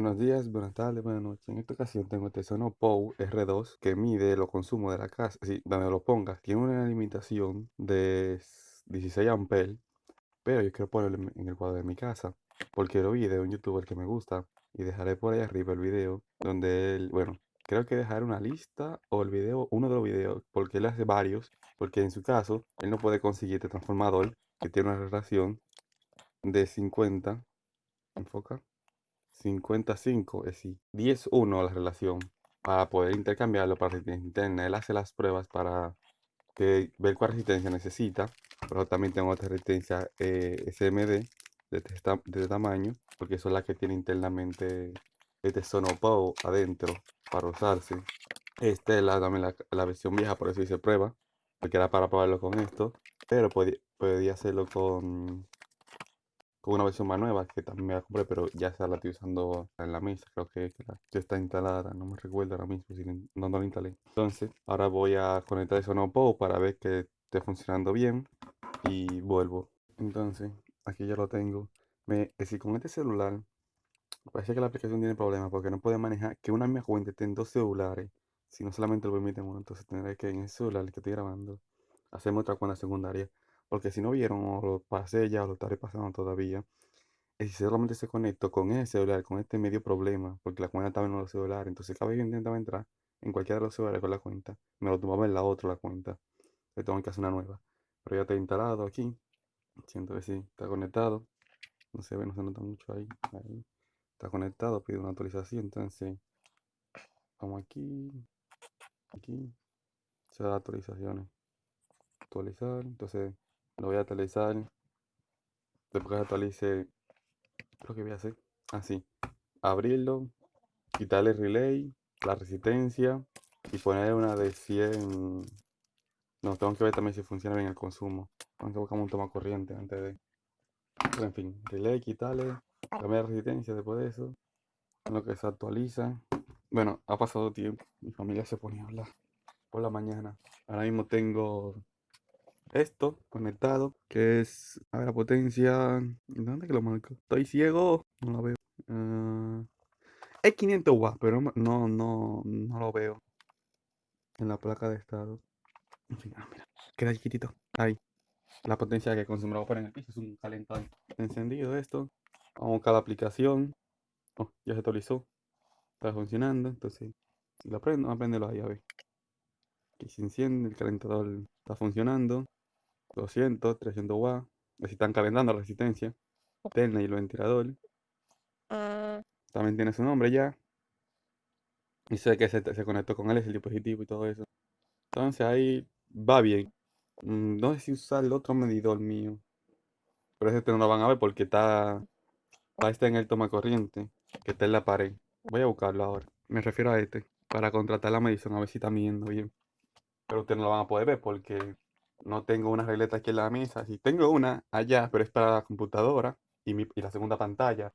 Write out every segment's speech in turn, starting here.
Buenos días, buenas tardes, buenas noches. En esta ocasión tengo este Sonopow R2 que mide los consumos de la casa, sí, donde lo pongas. Tiene una limitación de 16 amperes, pero yo quiero ponerlo en el cuadro de mi casa porque lo vi de un youtuber que me gusta y dejaré por ahí arriba el video donde él, bueno, creo que dejaré una lista o el video, uno de los videos, porque él hace varios, porque en su caso él no puede conseguir este transformador que tiene una relación de 50, enfoca, 55, es decir, 10-1 la relación para poder intercambiarlo para resistencia interna. Él hace las pruebas para que, ver cuál resistencia necesita, pero también tengo otra resistencia eh, SMD de este, este, tamaño, porque son las que tiene internamente este Sonopow adentro para usarse. Esta es la, también la, versión vieja, por eso hice prueba, porque era para probarlo con esto, pero podía, podía hacerlo con con una versión más nueva que también me la compré, pero ya se la estoy usando en la mesa. Creo que, ya está instalada, no me recuerdo ahora mismo si no, no la instalé. Entonces, ahora voy a conectar eso no puedo para ver que esté funcionando bien y vuelvo. Entonces, aquí ya lo tengo. Me, decir, con este celular, parece que la aplicación tiene problemas porque no puede manejar que una misma cuenta esté en dos celulares, si no solamente lo permite uno. Entonces, tendré que en ese celular que estoy grabando, hacerme otra cuenta secundaria porque si no vieron, o lo pasé ya, o lo estaré pasando todavía, si solamente se conectó con ese celular, con este medio problema, porque la cuenta estaba en los celulares, entonces cada vez que intentaba entrar en cualquiera de los celulares con la cuenta, me lo tomaba en la otra la cuenta. Le tengo que hacer una nueva. Pero ya está instalado aquí. Siento que sí, está conectado. No se ve, no se nota mucho ahí. ahí. Está conectado, pide una actualización. Entonces, vamos aquí. Aquí. Se da actualizaciones. Actualizar. Entonces, lo voy a actualizar. Después que actualice, lo que voy a hacer. Así. Abrirlo. Quitarle el relay. La resistencia. Y poner una de 100. No, tengo que ver también si funciona bien el consumo. Tengo que buscar un toma corriente antes de. Pero en fin, relay, quitarle. Cambiar resistencia después de eso. En lo que se actualiza. Bueno, ha pasado tiempo. Mi familia se pone a hablar por la mañana. Ahora mismo tengo esto conectado, que es, a ver, la potencia, ¿dónde que lo marco? Estoy ciego, no lo veo. Uh, es 500 watts, pero no, no, no lo veo en la placa de estado. Ah, mira, queda chiquitito, ahí. La potencia que consume lo en el piso es un calentador. Encendido esto, vamos a buscar la aplicación. Oh, ya se actualizó, está funcionando, entonces si lo prendo, apréndelo ahí a ver. Aquí se enciende, el calentador está funcionando. 200, 300 watts. Así están calentando la resistencia. Interna y el ventilador. Ah. También tiene su nombre ya. Y sé que se, se conectó con él, es el dispositivo y todo eso. Entonces ahí va bien. Mm, no sé si usar el otro medidor mío. Pero ese no lo van a ver porque está, está en el toma corriente. Que está en la pared. Voy a buscarlo ahora. Me refiero a este. Para contratar la medición a ver si está midiendo bien. Pero ustedes no lo van a poder ver porque no tengo una regleta aquí en la mesa. Sí, tengo una allá, pero es para la computadora y, mi, y la segunda pantalla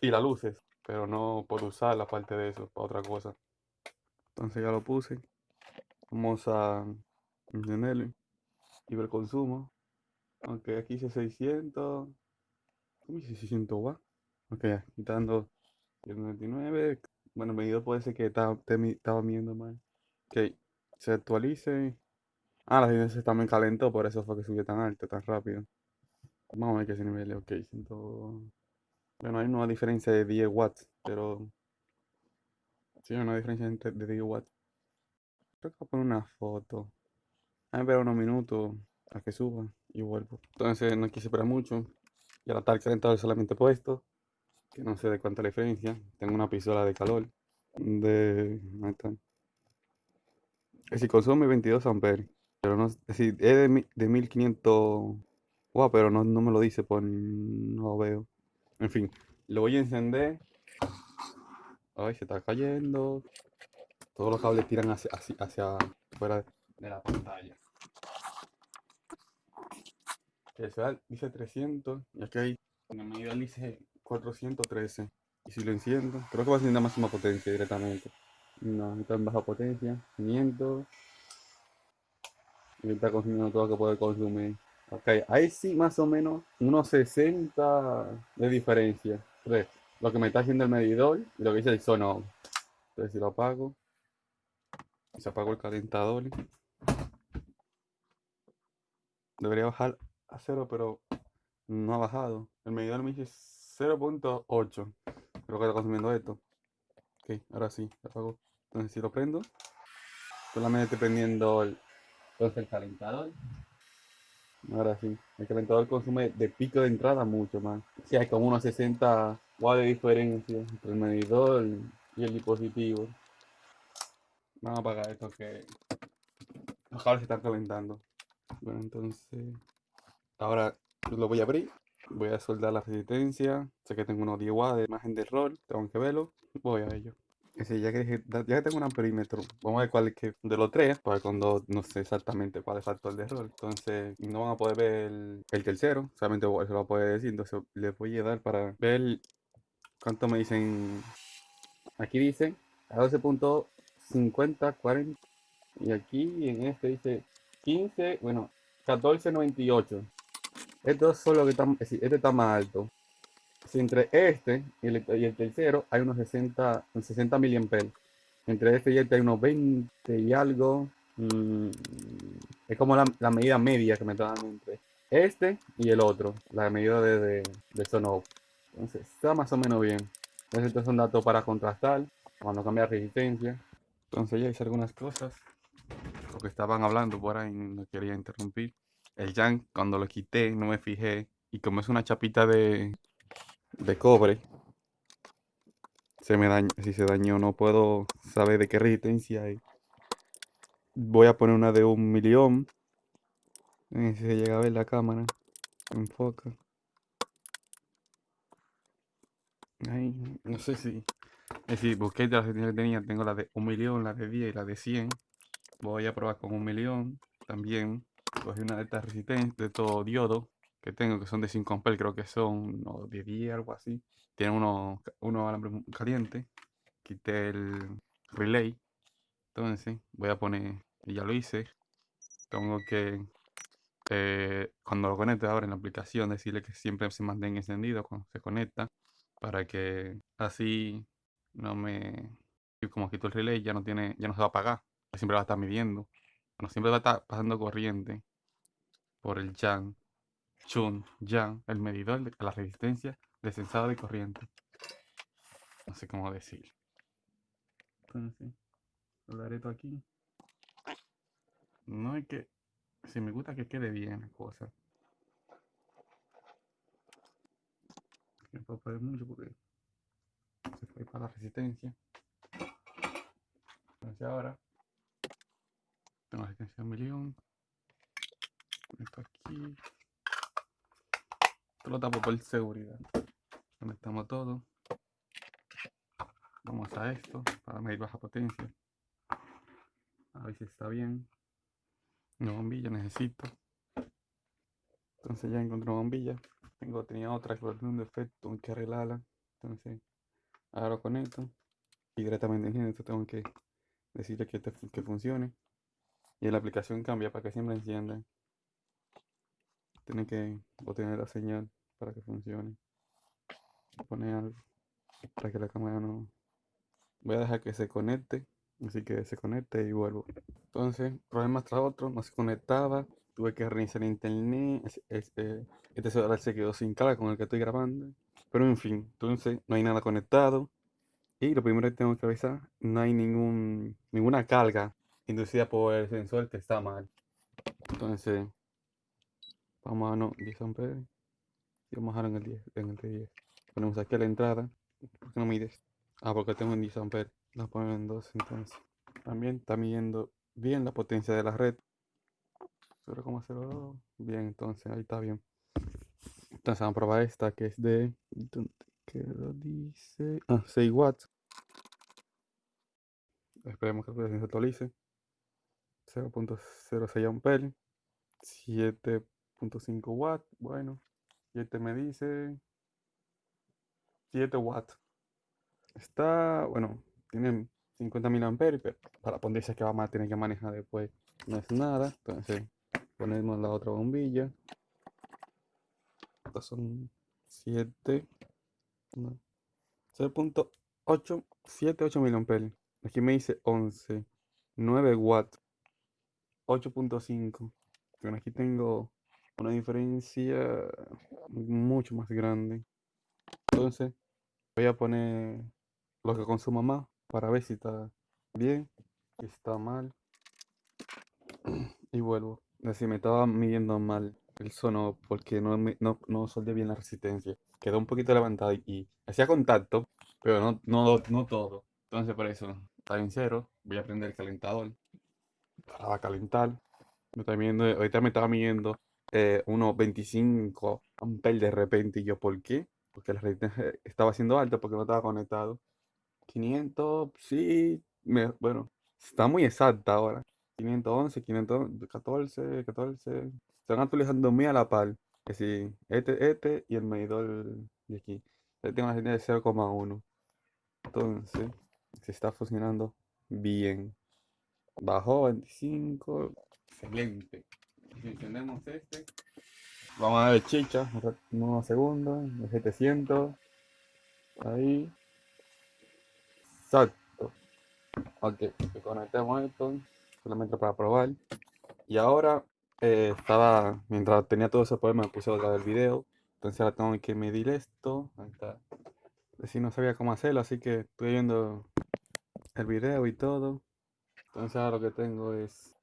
y las luces. Pero no puedo usar la parte de eso para otra cosa. Entonces ya lo puse. Vamos a encenderlo y ver consumo. Aunque aquí dice 600. ¿Cómo dice 600 watts? Ok, quitando 99. Bueno, medido puede ser que estaba, estaba mal. Ok, se actualice. Ah, la resistencia también calentó, por eso fue que subió tan alto, tan rápido. Vamos a ver qué ese nivel. Ok, siento... Bueno, hay una diferencia de 10 watts, pero... Sí, hay una diferencia de 10 watts. Creo que voy a poner una foto. A ver unos minutos a que suba y vuelvo. Entonces no quise esperar mucho. Ya la tal calentado solamente puesto. Que no sé de cuánta diferencia. Tengo una pistola de calor. De... Ahí está. Es si consume 22 amperes. Pero no, es decir, es de, de 1500 wow, pero no, no me lo dice, pues no lo veo. En fin, lo voy a encender. Ay, se está cayendo. Todos los cables tiran hacia, hacia, fuera de la pantalla. Que sea, dice 300 y aquí hay, en el medidor dice 413. Y si lo enciendo, creo que va a ser máxima potencia directamente. No, está en baja potencia, 500. Y está consumiendo todo lo que puede consumir. Ok, ahí sí más o menos unos 60 de diferencia. 3. lo que me está haciendo el medidor y lo que dice el sono. Entonces si lo apago, se apagó el calentador. Debería bajar a cero, pero no ha bajado. El medidor me dice 0.8. Creo que está consumiendo esto. Ok, ahora sí, lo apago. Entonces si lo prendo, solamente prendiendo el, entonces el calentador. Ahora sí, el calentador consume de pico de entrada mucho más. Sí, hay como unos 60 watts de diferencia entre el medidor y el dispositivo. Vamos a apagar esto que los cables se están calentando. Bueno, entonces ahora lo voy a abrir. Voy a soldar la resistencia. Sé que tengo unos 10 watts de imagen de rol. Tengo que verlo. Voy a ello. Ya, que, ya que tengo un amperímetro, vamos a ver cuál es que de los tres, para cuando no sé exactamente cuál es el factor de error. Entonces, no van a poder ver el, el tercero, solamente se lo va a poder decir. Entonces, les voy a dar para ver cuánto me dicen. Aquí dice a 12.50, 40. Y aquí en este dice 15, bueno, 14.98. Estos son los que están, este está más alto. Entre este y el, tercero hay unos 60, 60 miliamperes. Entre este y este hay unos 20 y algo. Mm, es como la, medida media que me está dando entre este y el otro. La medida de, de, de. Entonces está más o menos bien. Entonces estos son datos para contrastar cuando cambia resistencia. Entonces ya hice algunas cosas. Lo que estaban hablando por ahí, no quería interrumpir. El Yang, cuando lo quité, no me fijé. Y como es una chapita de, de cobre, se me dañó, si se dañó no puedo saber de qué resistencia hay. Voy a poner una de un millón. Si se llega a ver la cámara. Enfoca. No sé si. Es decir, busqué las que tenía. Tengo la de un millón, la de 10 y la de 100. Voy a probar con un millón. También cogí una de estas resistentes, de todo diodo que tengo, que son de 5 amperes, creo que son no, de 10, algo así. Tienen unos uno alambres calientes. Quité el relay. Entonces voy a poner, ya lo hice. Tengo que, eh, cuando lo conecte ahora en la aplicación, decirle que siempre se mantenga encendido cuando se conecta. Para que así no me... Como quito el relay, ya no, tiene, ya no se va a apagar. Siempre va a estar midiendo. Bueno, siempre va a estar pasando corriente por el Yang. Chun, Yang, el medidor de la resistencia de sensado de corriente. No sé cómo decir. Entonces, lo haré todo aquí. No hay que... Si me gusta que quede bien la cosa. No puedo poner mucho porque se fue para la resistencia. Entonces ahora tengo la resistencia un millón. Esto aquí. Esto lo tapo por seguridad. Conectamos todo. Vamos a esto para medir baja potencia. A ver si está bien. Una bombilla necesito. Entonces ya encontré una bombilla. Tengo, tenía otra que tiene un defecto, hay que arreglarla. Entonces, ahora lo conecto. Y directamente en esto tengo que decirle que, te, que funcione. Y la aplicación cambia para que siempre encienda. Tiene que obtener la señal para que funcione. Poner algo para que la cámara no. Voy a dejar que se conecte. Así que se conecte y vuelvo. Entonces, problemas tras otro, no se conectaba. Tuve que reiniciar internet. Este, este celular se quedó sin carga con el que estoy grabando. Pero en fin, entonces no hay nada conectado. Y lo primero que tengo que avisar, no hay ningún, ninguna carga inducida por el sensor que está mal. Entonces, vamos a no, 10 amperes. Y vamos a dejar en el 10, en el 10. Ponemos aquí la entrada. ¿Por qué no mides? Ah, porque tengo en 10 amperes. La pongo en 2 entonces. También está midiendo bien la potencia de la red. 0,02. Bien, entonces ahí está bien. Entonces vamos a probar esta que es de... ¿Dónde quedó? Dice... Ah, 6 watts. Esperemos que se actualice. 0.06 amperes. 7.5 watts. Bueno. Y este me dice 7 watts. Está, bueno, tiene 50 mil amperios, pero para ponerse que vamos a tener que manejar después no es nada. Entonces ponemos la otra bombilla. Estas son 7. 0.8, 7, 8 miliamperes. Aquí me dice 11, 9 watts, 8.5. Bueno, aquí tengo una diferencia mucho más grande. Entonces, voy a poner lo que consuma más para ver si está bien, si está mal. Y vuelvo. Si me estaba midiendo mal el sono porque no, no, no bien la resistencia. Quedó un poquito levantado y, hacía contacto, pero no, no, no todo. Entonces por eso está en cero. Voy a prender el calentador para calentar. Me está midiendo, ahorita me estaba midiendo eh, unos 25 amperes de repente. Y yo, ¿por qué? Porque la resistencia estaba siendo alta porque no estaba conectado. 500, sí, bueno, está muy exacta ahora. 511, 514, 14. Se van actualizando muy a la par. Que si este, este y el medidor de aquí. Este tengo una señal de 0,1. Entonces, se está funcionando bien. Bajó 25. Excelente. Encendemos este, vamos a ver chicha. Unos segundos. 700. Ahí. Exacto. Ok, conectemos esto solamente para probar. Y ahora eh, estaba, mientras tenía todo ese problema, me puse a grabar el video. Entonces ahora tengo que medir esto. Ahí está. No sabía cómo hacerlo, así que estoy viendo el video y todo. Entonces ahora lo que tengo es...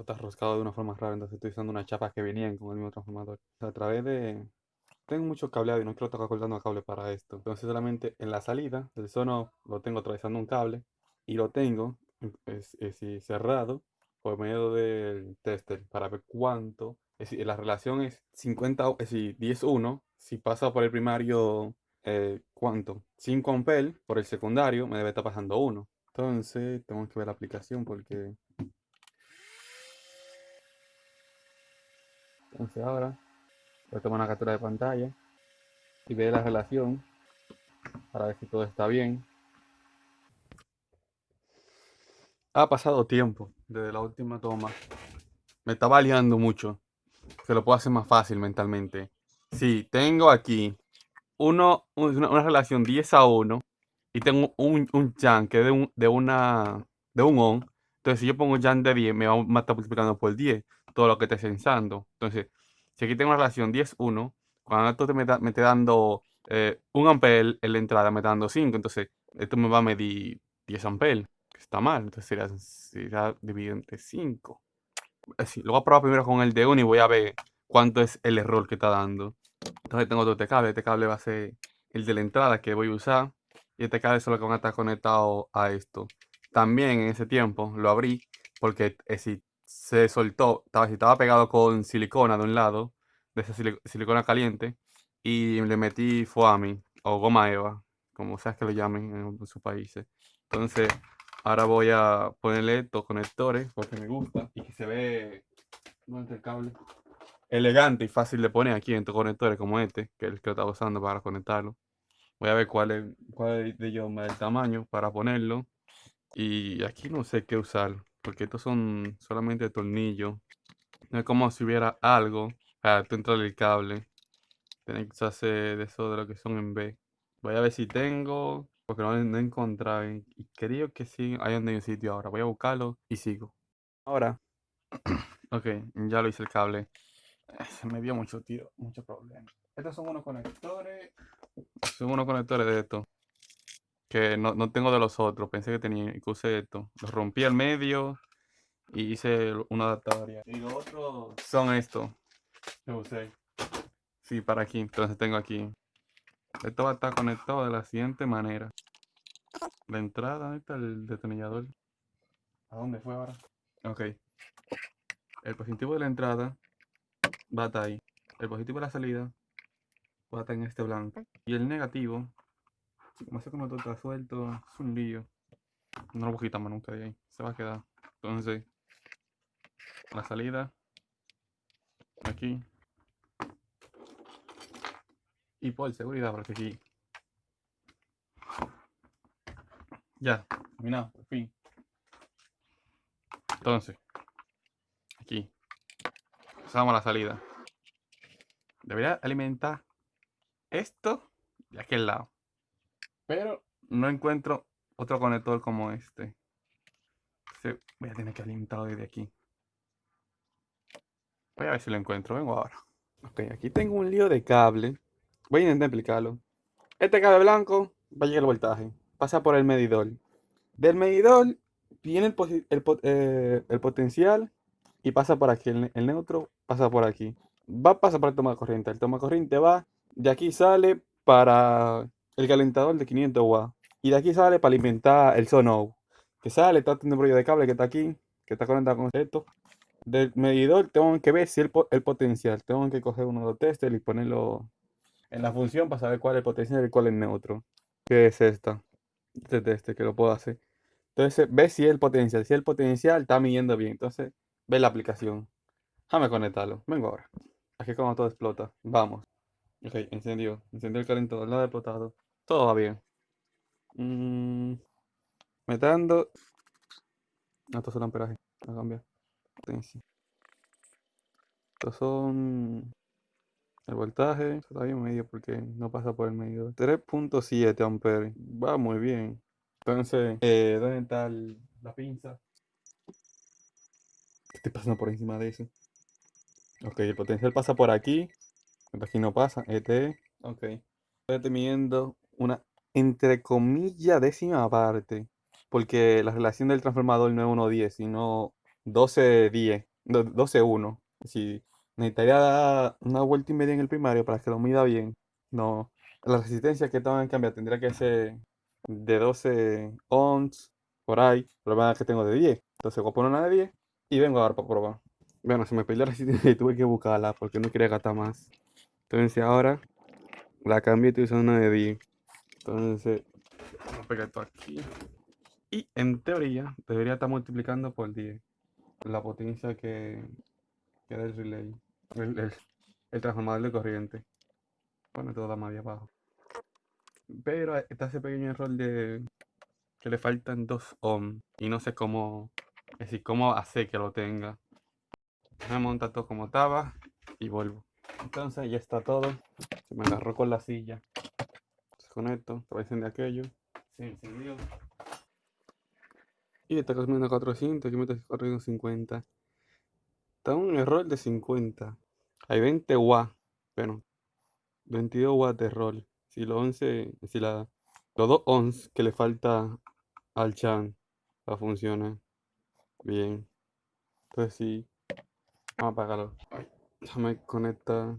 Esto está roscado de una forma rara, entonces estoy usando unas chapas que venían con el mismo transformador. a través de... Tengo mucho cableado y no quiero estar cortando cable para esto. Entonces solamente en la salida, el sono lo tengo atravesando un cable y lo tengo es, cerrado por medio del tester para ver cuánto. Es decir, la relación es 50, es decir, 10-1. Si pasa por el primario, eh, ¿cuánto? 5 amperes. Por el secundario me debe estar pasando 1. Entonces, tengo que ver la aplicación porque... Entonces ahora voy a tomar una captura de pantalla y ver la relación para ver si todo está bien. Ha pasado tiempo desde la última toma. Me estaba liando mucho. Se lo puedo hacer más fácil mentalmente. Si tengo aquí uno, una, relación 10 a 1 y tengo un, un Jan que de, un, de, una, de un on. Entonces, si yo pongo Jan de 10, me va a estar multiplicando por 10 todo lo que esté censando. Entonces, si aquí tengo una relación 10-1, cuando esto me, me dando eh, un ampere en la entrada, me está dando 5. Entonces, esto me va a medir 10 amperes está mal. Entonces sería, sería dividido entre 5. Así, lo voy a probar primero con el de 1 y voy a ver cuánto es el error que está dando. Entonces tengo otro cable. Este cable va a ser el de la entrada que voy a usar. Y este cable solo que van a estar conectado a esto. También en ese tiempo lo abrí porque si se soltó, estaba, estaba pegado con silicona de un lado, de esa silicona caliente, y le metí foami o goma eva, como sea que lo llamen en sus países. Entonces, Ahora voy a ponerle estos conectores porque me gusta y que se ve el cable elegante y fácil de poner aquí en estos conectores como este, que es el que estaba usando para conectarlo. Voy a ver cuál, es, cuál de ellos el tamaño para ponerlo. Y aquí no sé qué usar, porque estos son solamente tornillos. No es como si hubiera algo para dentro del cable. Tienen que usarse de eso de lo que son en B. Voy a ver si tengo porque no, no encontraba y creo que sí hay un sitio ahora. Voy a buscarlo y sigo. Ahora, ok, ya lo hice el cable. Eh, se me dio mucho tiro, mucho problema. Estos son unos conectores. Son unos conectores de estos. Que no, no, tengo de los otros. Pensé que tenía y usé esto. Los rompí al medio y hice una adaptador. Y los otros son estos que usé. Sí, para aquí. Entonces tengo aquí esto va a estar conectado de la siguiente manera. La entrada, ¿dónde está el detonador? ¿A dónde fue ahora? Ok. El positivo de la entrada va a estar ahí. El positivo de la salida va a estar en este blanco. Y el negativo, como hace como todo está suelto, es un lío. No lo voy nunca de ahí. Se va a quedar. Entonces, la salida aquí y por seguridad, porque aquí. Ya, terminado, por fin. Entonces, aquí. Usamos la salida. Debería alimentar esto de aquel lado. Pero no encuentro otro conector como este. voy a tener que alimentarlo desde aquí. Voy a ver si lo encuentro. Vengo ahora. Ok, aquí tengo un lío de cable. Voy a intentar explicarlo. Este cable blanco va a llegar el voltaje. Pasa por el medidor. Del medidor viene el, eh, potencial y pasa por aquí. El, el, neutro pasa por aquí. Va a pasar por el toma de corriente. El toma de corriente va. De aquí sale para el calentador de 500 watts. Y de aquí sale para alimentar el Sono. Que sale, está teniendo un de cable que está aquí, que está conectado con esto. Del medidor tengo que ver si el, potencial. Tengo que coger uno de los testers y ponerlo en la función para saber cuál es el potencial y cuál es el neutro. Que es esta. Este teste que lo puedo hacer. Entonces ve si el potencial. Si el potencial está midiendo bien. Entonces ve la aplicación. Déjame conectarlo. Vengo ahora. Aquí como todo explota. Vamos. Ok, encendió. Encendió el calentador. Nada explotado. Todo va bien. Mm, me está dando. No, estos son amperaje. a cambiar. Estos son. El voltaje. Está bien medio porque no pasa por el medio. 3.7 amperes. Va muy bien. Entonces, eh, ¿dónde está la pinza? ¿Qué estoy pasando por encima de eso? Ok, el potencial pasa por aquí. Aquí no pasa. Este. Ok. Estoy midiendo una entre comillas décima parte. Porque la relación del transformador no es 1-10, sino 12-10. 12-1. Si necesitaría dar una vuelta y media en el primario para que lo mida bien. No. La resistencia que estaban en cambio tendría que ser de 12 ohms por ahí. El problema es que tengo de 10. Entonces voy a poner una de 10 y vengo a dar para probar. Bueno, se me perdió la resistencia y tuve que buscarla porque no quería gastar más. Entonces ahora la cambié y estoy usando una de 10. Entonces, vamos a pegar esto aquí. Y en teoría, debería estar multiplicando por 10 la potencia que, que da el relay, el, transformador de corriente. Bueno, todo da más de abajo. Pero está ese pequeño error de que le faltan 2 ohms y no sé cómo, es decir, cómo hacer que lo tenga. Me monta todo como estaba y vuelvo. Entonces ya está todo. Se me agarró con la silla esto, te va a encender aquello. Se encendió. Y está consumiendo 400, aquí me está corriendo 50. Está un error de 50. Hay 20 watts. Bueno, 22 watts de error. Si los 11, si la, los 2 ons que le falta al chan va a funcionar bien. Entonces sí, vamos a apagarlo. Déjame conectar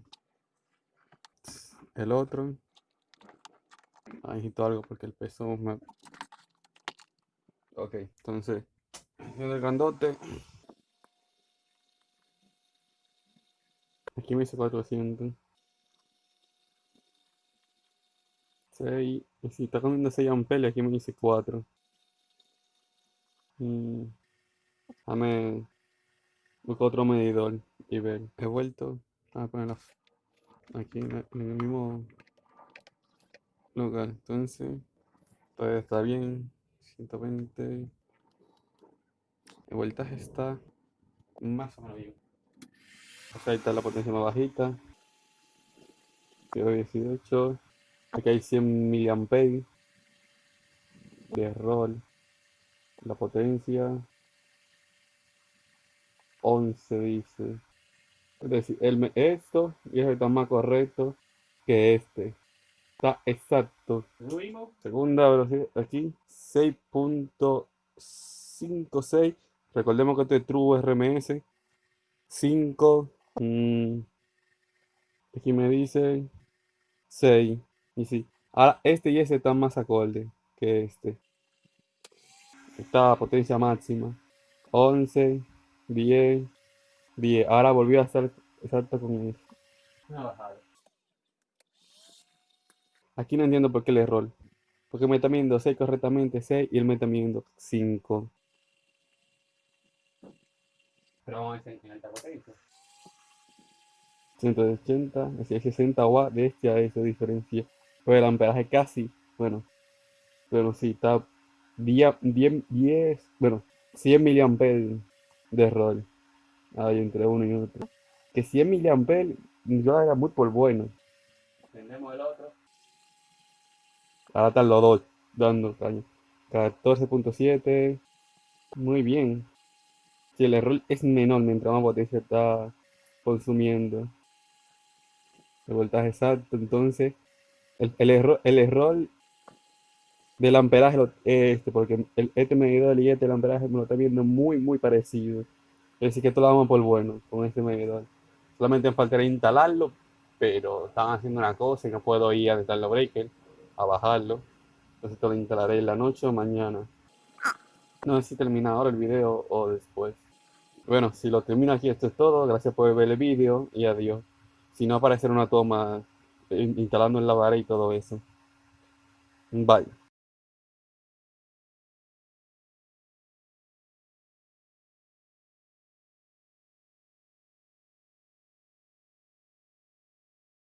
el otro. Ahí necesito algo porque el peso me... Ok, entonces, el grandote. Aquí me dice 400. 6. Y si está comiendo 6 amperes, aquí me dice 4. Mm. Déjame buscar otro medidor y ver. He vuelto a ponerlo aquí en el mismo lugar. Entonces, todavía está bien. 120. El voltaje está más o menos bien. Acá está la potencia más bajita. 18. Aquí hay 100 mA de rol. La potencia 11 dice. Es decir, el, esto y está más correcto que este. Está exacto. Segunda velocidad aquí. 6.56. Recordemos que este es True RMS. 5. Mm, aquí me dice 6. Y sí. Ahora este y ese están más acorde que este. Esta potencia máxima. 11, 10, 10. Ahora volvió a estar exacto con eso. Una bajada. Aquí no entiendo por qué el error. Porque me está midiendo 6 correctamente, 6 y él me está midiendo 5. Pero vamos a ver en alta potencia. 180, es 60 watts de este a esa diferencia. Pero el amperaje casi, bueno, pero sí, está 10, 10, bueno, 100 miliamperes de error. Ahí entre uno y otro. Que 100 miliamperes yo era muy por bueno. Tenemos el otro. Ahora están los dos dando caña. 14.7. Muy bien. Si el error es menor mientras más potencia está consumiendo. El voltaje exacto. Entonces, el, el error, el error del amperaje este, porque el, este medidor y este el amperaje me lo está viendo muy, muy parecido. Es decir, que esto lo damos por bueno con este medidor. Solamente me faltaría instalarlo, pero están haciendo una cosa y no puedo ir a detallar los breakers, bajarlo. Entonces esto lo instalaré en la noche o mañana. No sé si termina ahora el video o después. Bueno, si lo termino aquí, esto es todo. Gracias por ver el vídeo y adiós. Si no aparecerá una toma eh, instalando en la vara y todo eso. Bye.